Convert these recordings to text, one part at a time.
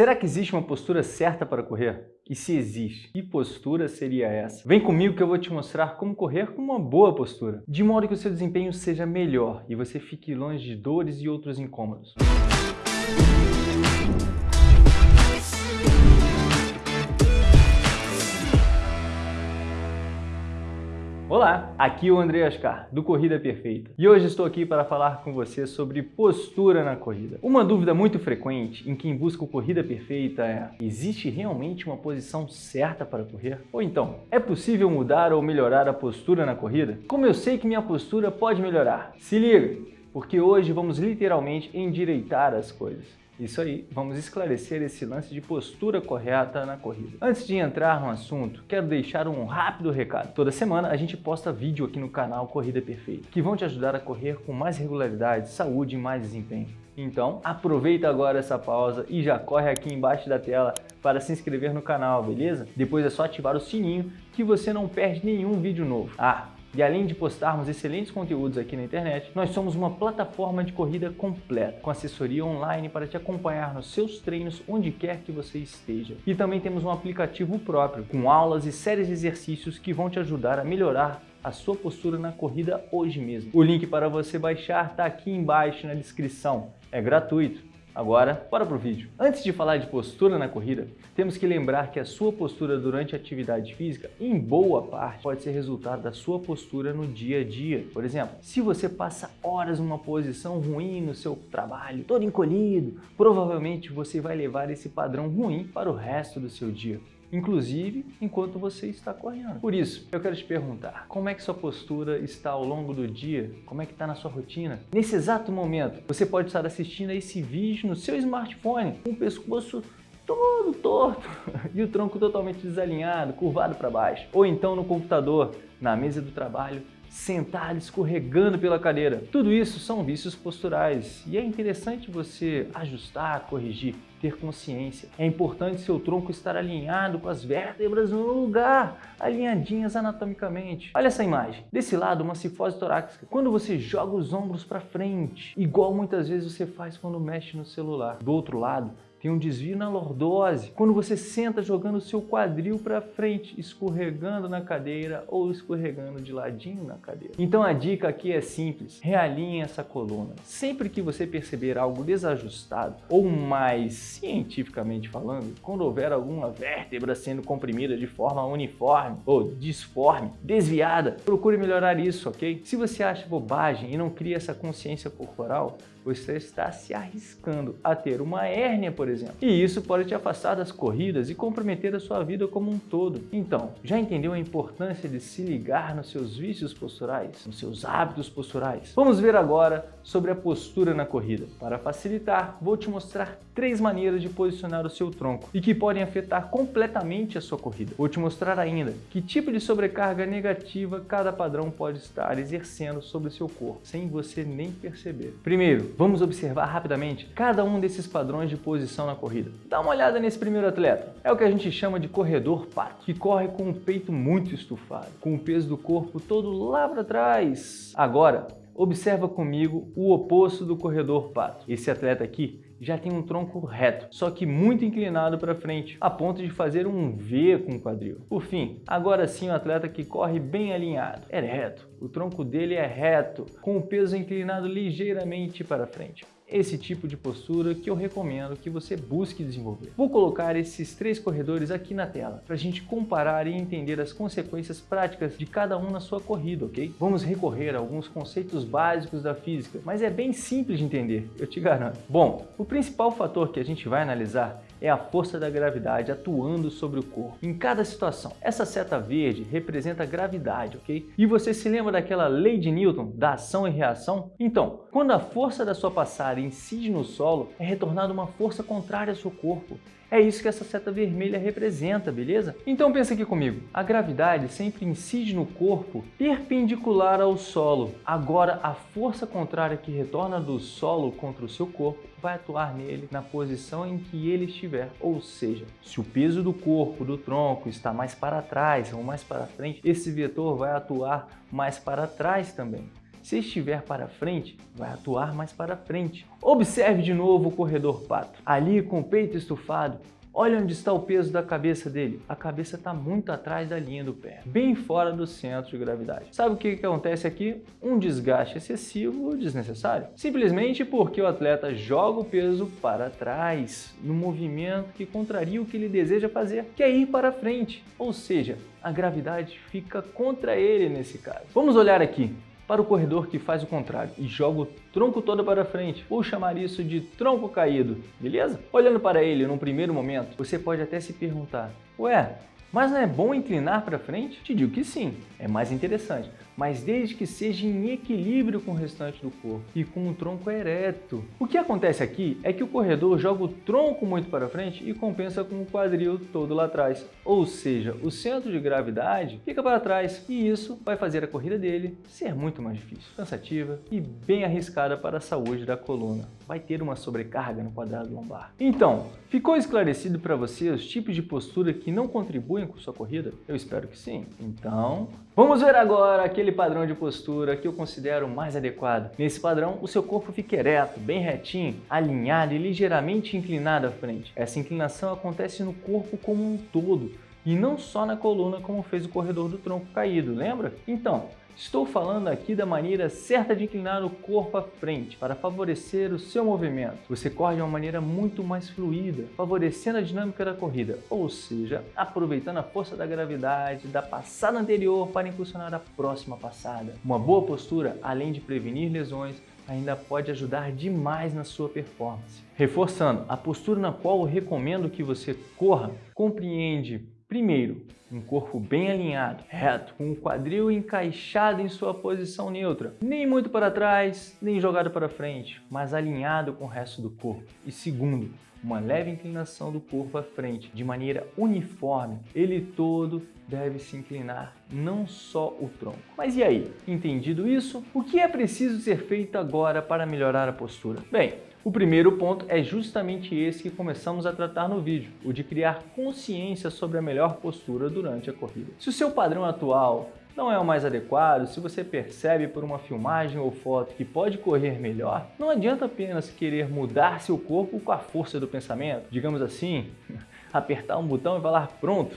Será que existe uma postura certa para correr? E se existe, que postura seria essa? Vem comigo que eu vou te mostrar como correr com uma boa postura, de modo que o seu desempenho seja melhor e você fique longe de dores e outros incômodos. Olá, aqui é o André Ascar, do Corrida Perfeita. E hoje estou aqui para falar com você sobre postura na corrida. Uma dúvida muito frequente em quem busca o Corrida Perfeita é existe realmente uma posição certa para correr? Ou então, é possível mudar ou melhorar a postura na corrida? Como eu sei que minha postura pode melhorar? Se liga, porque hoje vamos literalmente endireitar as coisas. Isso aí, vamos esclarecer esse lance de postura correta na corrida. Antes de entrar no assunto, quero deixar um rápido recado. Toda semana a gente posta vídeo aqui no canal Corrida Perfeita, que vão te ajudar a correr com mais regularidade, saúde e mais desempenho. Então, aproveita agora essa pausa e já corre aqui embaixo da tela para se inscrever no canal, beleza? Depois é só ativar o sininho que você não perde nenhum vídeo novo. Ah, e além de postarmos excelentes conteúdos aqui na internet, nós somos uma plataforma de corrida completa, com assessoria online para te acompanhar nos seus treinos onde quer que você esteja. E também temos um aplicativo próprio, com aulas e séries de exercícios que vão te ajudar a melhorar a sua postura na corrida hoje mesmo. O link para você baixar está aqui embaixo na descrição. É gratuito Agora, bora pro vídeo. Antes de falar de postura na corrida, temos que lembrar que a sua postura durante a atividade física, em boa parte, pode ser resultado da sua postura no dia a dia. Por exemplo, se você passa horas numa posição ruim no seu trabalho, todo encolhido, provavelmente você vai levar esse padrão ruim para o resto do seu dia inclusive enquanto você está correndo. Por isso, eu quero te perguntar, como é que sua postura está ao longo do dia? Como é que está na sua rotina? Nesse exato momento, você pode estar assistindo a esse vídeo no seu smartphone, com o pescoço todo torto e o tronco totalmente desalinhado, curvado para baixo. Ou então no computador, na mesa do trabalho, sentado escorregando pela cadeira. Tudo isso são vícios posturais e é interessante você ajustar, corrigir, ter consciência. É importante seu tronco estar alinhado com as vértebras no lugar, alinhadinhas anatomicamente. Olha essa imagem. Desse lado, uma cifose torácica. Quando você joga os ombros para frente, igual muitas vezes você faz quando mexe no celular. Do outro lado, tem um desvio na lordose. Quando você senta jogando o seu quadril para frente, escorregando na cadeira ou escorregando de ladinho na cadeira. Então a dica aqui é simples, realinhe essa coluna. Sempre que você perceber algo desajustado ou mais cientificamente falando, quando houver alguma vértebra sendo comprimida de forma uniforme ou disforme, desviada, procure melhorar isso, ok? Se você acha bobagem e não cria essa consciência corporal, você está se arriscando a ter uma hérnia, por exemplo. E isso pode te afastar das corridas e comprometer a sua vida como um todo. Então, já entendeu a importância de se ligar nos seus vícios posturais, nos seus hábitos posturais? Vamos ver agora sobre a postura na corrida. Para facilitar, vou te mostrar três maneiras de posicionar o seu tronco e que podem afetar completamente a sua corrida. Vou te mostrar ainda que tipo de sobrecarga negativa cada padrão pode estar exercendo sobre o seu corpo, sem você nem perceber. Primeiro, vamos observar rapidamente cada um desses padrões de posição na corrida. Dá uma olhada nesse primeiro atleta. É o que a gente chama de corredor pato, que corre com o peito muito estufado, com o peso do corpo todo lá para trás. Agora, Observa comigo o oposto do corredor pato. Esse atleta aqui já tem um tronco reto, só que muito inclinado para frente, a ponto de fazer um V com o quadril. Por fim, agora sim o atleta que corre bem alinhado, é reto. O tronco dele é reto, com o peso inclinado ligeiramente para frente esse tipo de postura que eu recomendo que você busque desenvolver. Vou colocar esses três corredores aqui na tela para a gente comparar e entender as consequências práticas de cada um na sua corrida, ok? Vamos recorrer a alguns conceitos básicos da física, mas é bem simples de entender, eu te garanto. Bom, o principal fator que a gente vai analisar é a força da gravidade atuando sobre o corpo em cada situação. Essa seta verde representa a gravidade, ok? E você se lembra daquela lei de Newton, da ação e reação? Então, quando a força da sua passada incide no solo, é retornada uma força contrária ao seu corpo. É isso que essa seta vermelha representa, beleza? Então pensa aqui comigo, a gravidade sempre incide no corpo perpendicular ao solo. Agora a força contrária que retorna do solo contra o seu corpo vai atuar nele na posição em que ele estiver. Ou seja, se o peso do corpo, do tronco, está mais para trás ou mais para frente, esse vetor vai atuar mais para trás também. Se estiver para frente, vai atuar mais para frente. Observe de novo o corredor pato. Ali com o peito estufado, Olha onde está o peso da cabeça dele. A cabeça está muito atrás da linha do pé, bem fora do centro de gravidade. Sabe o que, que acontece aqui? Um desgaste excessivo ou desnecessário. Simplesmente porque o atleta joga o peso para trás, no movimento que contraria o que ele deseja fazer, que é ir para frente. Ou seja, a gravidade fica contra ele nesse caso. Vamos olhar aqui para o corredor que faz o contrário e joga o tronco todo para frente. Vou chamar isso de tronco caído, beleza? Olhando para ele num primeiro momento, você pode até se perguntar, ué, mas não é bom inclinar para frente? Te digo que sim, é mais interessante, mas desde que seja em equilíbrio com o restante do corpo e com o tronco ereto. O que acontece aqui é que o corredor joga o tronco muito para frente e compensa com o quadril todo lá atrás. Ou seja, o centro de gravidade fica para trás e isso vai fazer a corrida dele ser muito mais difícil, cansativa e bem arriscada para a saúde da coluna. Vai ter uma sobrecarga no quadrado lombar. Então, ficou esclarecido para você os tipos de postura que não contribuem com sua corrida? Eu espero que sim. Então, vamos ver agora aquele padrão de postura que eu considero mais adequado. Nesse padrão, o seu corpo fica ereto, bem retinho, alinhado e ligeiramente inclinado à frente. Essa inclinação acontece no corpo como um todo, e não só na coluna como fez o corredor do tronco caído, lembra? Então, Estou falando aqui da maneira certa de inclinar o corpo à frente para favorecer o seu movimento. Você corre de uma maneira muito mais fluida, favorecendo a dinâmica da corrida, ou seja, aproveitando a força da gravidade da passada anterior para impulsionar a próxima passada. Uma boa postura, além de prevenir lesões, ainda pode ajudar demais na sua performance. Reforçando, a postura na qual eu recomendo que você corra compreende Primeiro, um corpo bem alinhado, reto, com o quadril encaixado em sua posição neutra, nem muito para trás, nem jogado para frente, mas alinhado com o resto do corpo. E segundo, uma leve inclinação do corpo à frente, de maneira uniforme. Ele todo deve se inclinar, não só o tronco. Mas e aí? Entendido isso? O que é preciso ser feito agora para melhorar a postura? Bem, o primeiro ponto é justamente esse que começamos a tratar no vídeo, o de criar consciência sobre a melhor postura durante a corrida. Se o seu padrão atual não é o mais adequado, se você percebe por uma filmagem ou foto que pode correr melhor, não adianta apenas querer mudar seu corpo com a força do pensamento, digamos assim, apertar um botão e falar pronto.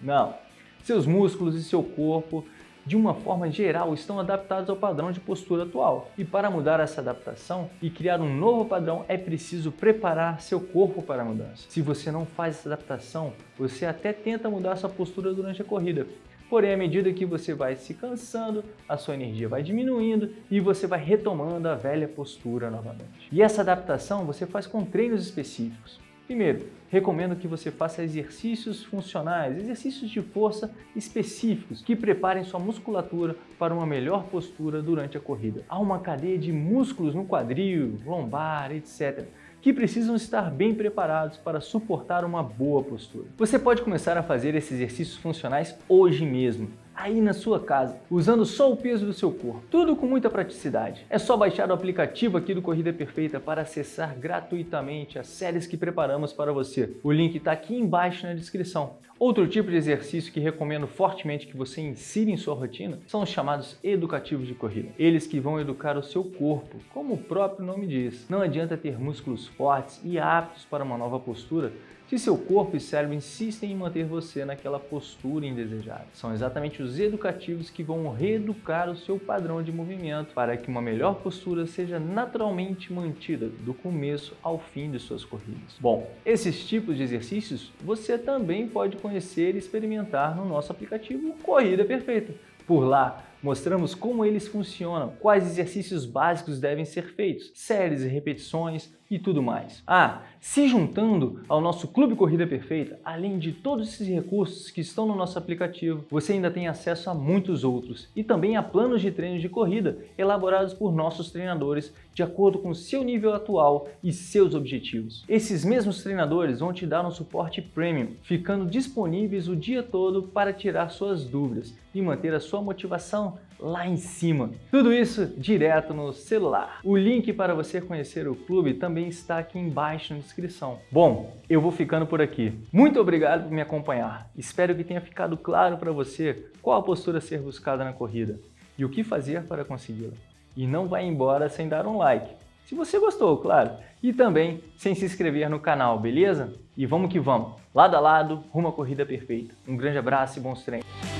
Não, seus músculos e seu corpo de uma forma geral, estão adaptados ao padrão de postura atual. E para mudar essa adaptação e criar um novo padrão, é preciso preparar seu corpo para a mudança. Se você não faz essa adaptação, você até tenta mudar sua postura durante a corrida, Porém, à medida que você vai se cansando, a sua energia vai diminuindo e você vai retomando a velha postura novamente. E essa adaptação você faz com treinos específicos. Primeiro, recomendo que você faça exercícios funcionais, exercícios de força específicos que preparem sua musculatura para uma melhor postura durante a corrida. Há uma cadeia de músculos no quadril, lombar, etc que precisam estar bem preparados para suportar uma boa postura. Você pode começar a fazer esses exercícios funcionais hoje mesmo aí na sua casa, usando só o peso do seu corpo. Tudo com muita praticidade. É só baixar o aplicativo aqui do Corrida Perfeita para acessar gratuitamente as séries que preparamos para você. O link está aqui embaixo na descrição. Outro tipo de exercício que recomendo fortemente que você insira em sua rotina são os chamados educativos de corrida. Eles que vão educar o seu corpo, como o próprio nome diz. Não adianta ter músculos fortes e aptos para uma nova postura se seu corpo e cérebro insistem em manter você naquela postura indesejada. São exatamente os educativos que vão reeducar o seu padrão de movimento para que uma melhor postura seja naturalmente mantida do começo ao fim de suas corridas. Bom, esses tipos de exercícios você também pode conhecer e experimentar no nosso aplicativo Corrida Perfeita. Por lá, mostramos como eles funcionam, quais exercícios básicos devem ser feitos, séries e repetições, e tudo mais. Ah, se juntando ao nosso Clube Corrida Perfeita, além de todos esses recursos que estão no nosso aplicativo, você ainda tem acesso a muitos outros e também a planos de treino de corrida elaborados por nossos treinadores de acordo com seu nível atual e seus objetivos. Esses mesmos treinadores vão te dar um suporte premium, ficando disponíveis o dia todo para tirar suas dúvidas e manter a sua motivação lá em cima. Tudo isso direto no celular. O link para você conhecer o clube também está aqui embaixo na descrição. Bom, eu vou ficando por aqui. Muito obrigado por me acompanhar. Espero que tenha ficado claro para você qual a postura a ser buscada na corrida e o que fazer para consegui-la. e não vai embora sem dar um like. Se você gostou, claro. E também sem se inscrever no canal, beleza? E vamos que vamos. Lado a lado, rumo à corrida perfeita. Um grande abraço e bons treinos.